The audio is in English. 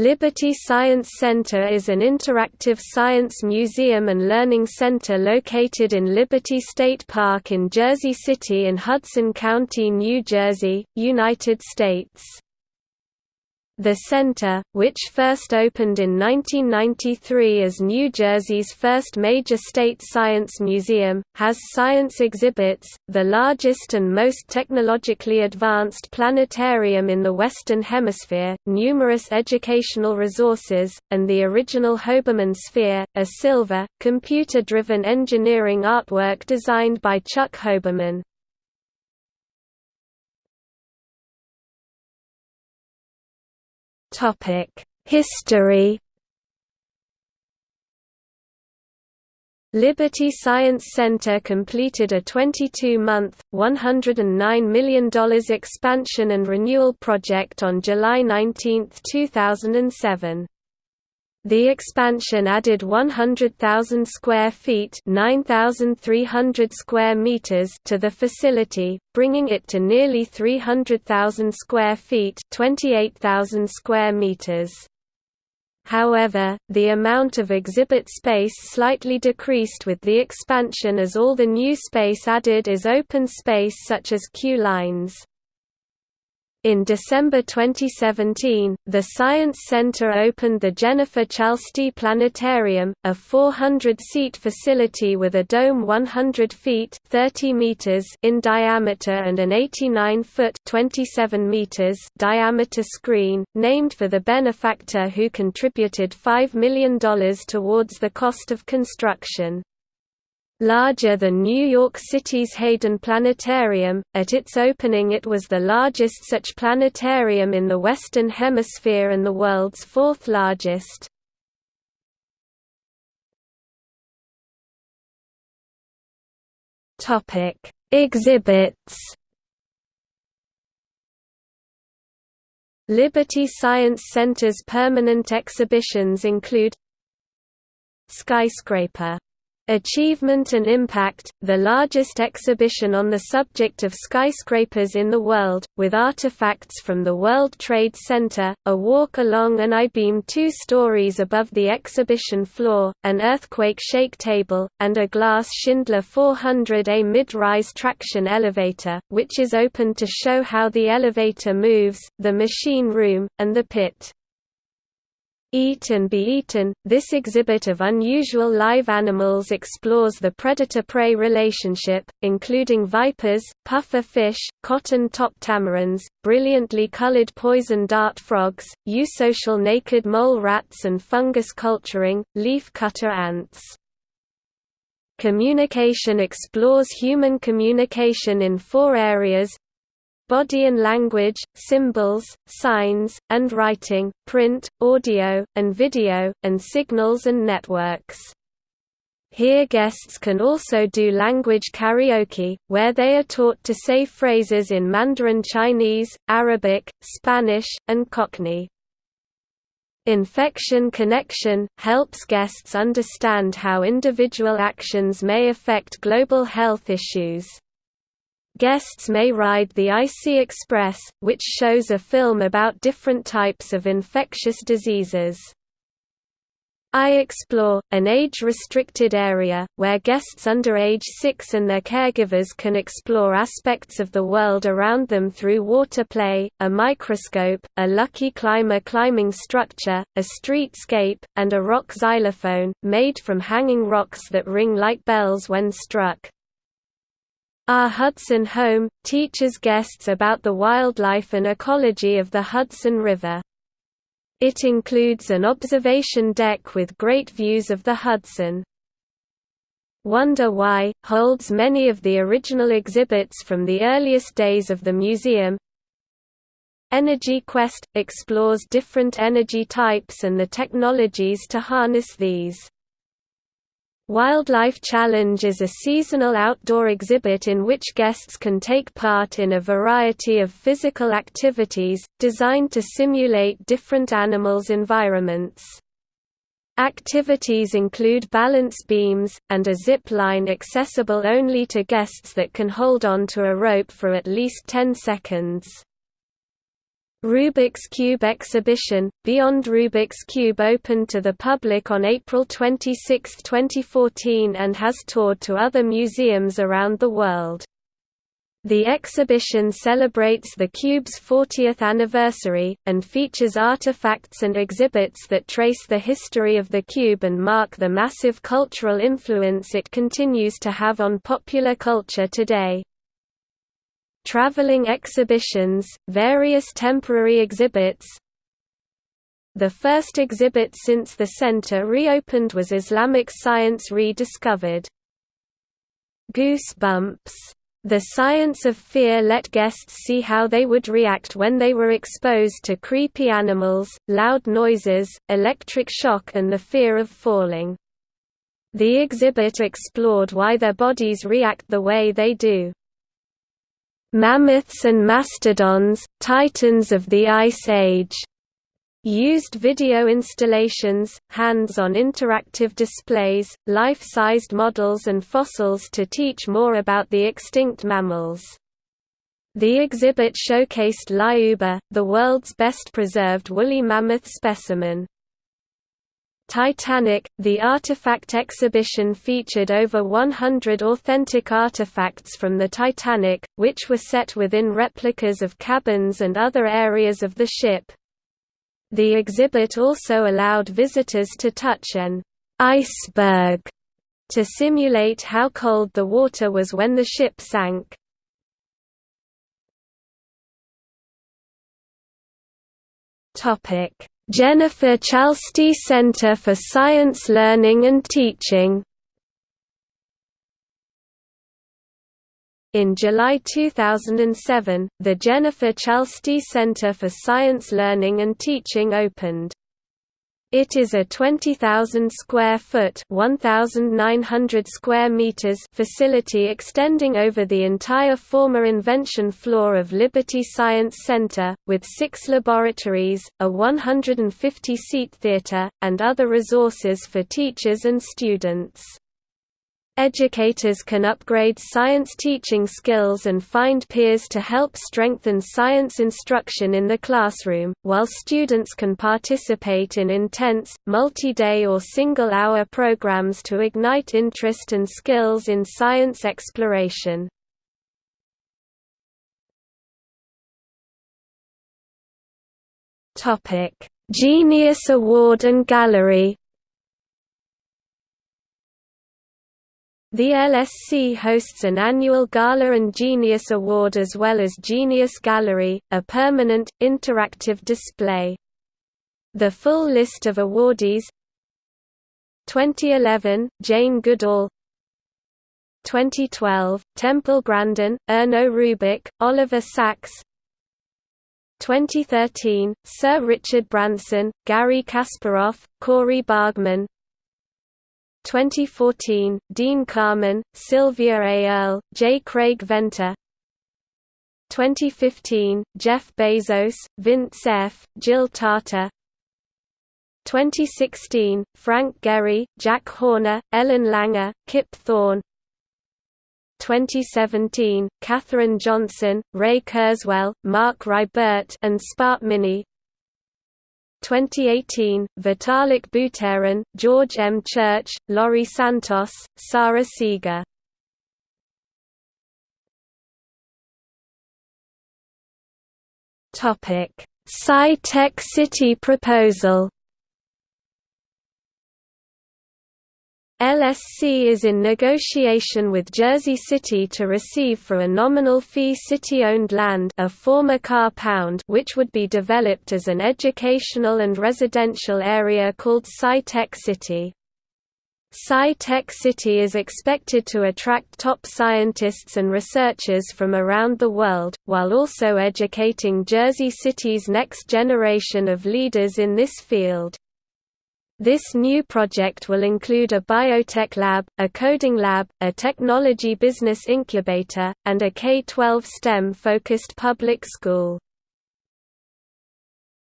Liberty Science Center is an interactive science museum and learning center located in Liberty State Park in Jersey City in Hudson County, New Jersey, United States. The center, which first opened in 1993 as New Jersey's first major state science museum, has science exhibits, the largest and most technologically advanced planetarium in the Western Hemisphere, numerous educational resources, and the original Hoberman Sphere, a silver, computer-driven engineering artwork designed by Chuck Hoberman. History Liberty Science Center completed a 22-month, $109 million expansion and renewal project on July 19, 2007. The expansion added 100,000 square feet (9,300 square meters) to the facility, bringing it to nearly 300,000 square feet (28,000 square meters). However, the amount of exhibit space slightly decreased with the expansion as all the new space added is open space such as queue lines. In December 2017, the Science Center opened the Jennifer Chalsty Planetarium, a 400-seat facility with a dome 100 feet 30 meters in diameter and an 89-foot 27 meters diameter screen, named for the benefactor who contributed $5 million towards the cost of construction. Larger than New York City's Hayden Planetarium, at its opening it was the largest such planetarium in the Western Hemisphere and the world's fourth largest. Topic: Exhibits Liberty Science Center's permanent exhibitions include Skyscraper Achievement and Impact, the largest exhibition on the subject of skyscrapers in the world, with artifacts from the World Trade Center, a walk along an I-beam two stories above the exhibition floor, an earthquake shake table, and a glass Schindler 400A mid-rise traction elevator, which is open to show how the elevator moves, the machine room, and the pit. Eat and Be Eaten. This exhibit of unusual live animals explores the predator-prey relationship, including vipers, puffer fish, cotton-top tamarins, brilliantly colored poison dart frogs, eusocial naked mole rats and fungus culturing, leaf cutter ants. Communication explores human communication in four areas body and language, symbols, signs, and writing, print, audio, and video, and signals and networks. Here guests can also do language karaoke, where they are taught to say phrases in Mandarin Chinese, Arabic, Spanish, and Cockney. Infection Connection – helps guests understand how individual actions may affect global health issues. Guests may ride the IC Express, which shows a film about different types of infectious diseases. I Explore, an age-restricted area, where guests under age 6 and their caregivers can explore aspects of the world around them through water play, a microscope, a lucky climber climbing structure, a streetscape, and a rock xylophone, made from hanging rocks that ring like bells when struck. Our Hudson Home, teaches guests about the wildlife and ecology of the Hudson River. It includes an observation deck with great views of the Hudson. Wonder Why, holds many of the original exhibits from the earliest days of the museum. Energy Quest – explores different energy types and the technologies to harness these. Wildlife Challenge is a seasonal outdoor exhibit in which guests can take part in a variety of physical activities, designed to simulate different animals' environments. Activities include balance beams, and a zip line accessible only to guests that can hold on to a rope for at least 10 seconds. Rubik's Cube exhibition, Beyond Rubik's Cube opened to the public on April 26, 2014 and has toured to other museums around the world. The exhibition celebrates the Cube's 40th anniversary, and features artifacts and exhibits that trace the history of the Cube and mark the massive cultural influence it continues to have on popular culture today traveling exhibitions, various temporary exhibits. The first exhibit since the center reopened was Islamic Science Rediscovered. Goosebumps. The Science of Fear let guests see how they would react when they were exposed to creepy animals, loud noises, electric shock and the fear of falling. The exhibit explored why their bodies react the way they do. Mammoths and mastodons, titans of the Ice Age used video installations, hands-on interactive displays, life-sized models and fossils to teach more about the extinct mammals. The exhibit showcased Lyuba, the world's best preserved woolly mammoth specimen. Titanic, the artifact exhibition featured over 100 authentic artifacts from the Titanic, which were set within replicas of cabins and other areas of the ship. The exhibit also allowed visitors to touch an iceberg to simulate how cold the water was when the ship sank. Topic Jennifer Chalsty Center for Science Learning and Teaching In July 2007, the Jennifer Chalsty Center for Science Learning and Teaching opened. It is a 20,000 square foot (1,900 square meters) facility extending over the entire former invention floor of Liberty Science Center, with six laboratories, a 150-seat theater, and other resources for teachers and students. Educators can upgrade science teaching skills and find peers to help strengthen science instruction in the classroom, while students can participate in intense, multi-day or single-hour programs to ignite interest and skills in science exploration. Genius Award and Gallery The LSC hosts an annual Gala and Genius Award as well as Genius Gallery, a permanent, interactive display. The full list of awardees 2011, Jane Goodall 2012, Temple Grandin, Erno Rubik, Oliver Sacks 2013, Sir Richard Branson, Garry Kasparov, Cori Bargmann 2014, Dean Kamen, Sylvia A. Earle, J. Craig Venter 2015, Jeff Bezos, Vint Cerf, Jill Tarter 2016, Frank Gehry, Jack Horner, Ellen Langer, Kip Thorne 2017, Katherine Johnson, Ray Kurzweil, Marc Raibert and SpotMini 2018, Vitalik Buterin, George M. Church, Laurie Santos, Sara Seager. Sci-Tech City proposal LSC is in negotiation with Jersey City to receive for a nominal fee city-owned land a former car pound which would be developed as an educational and residential area called Sci-Tech City. Sci-Tech City is expected to attract top scientists and researchers from around the world, while also educating Jersey City's next generation of leaders in this field. This new project will include a biotech lab, a coding lab, a technology business incubator, and a K-12 STEM-focused public school.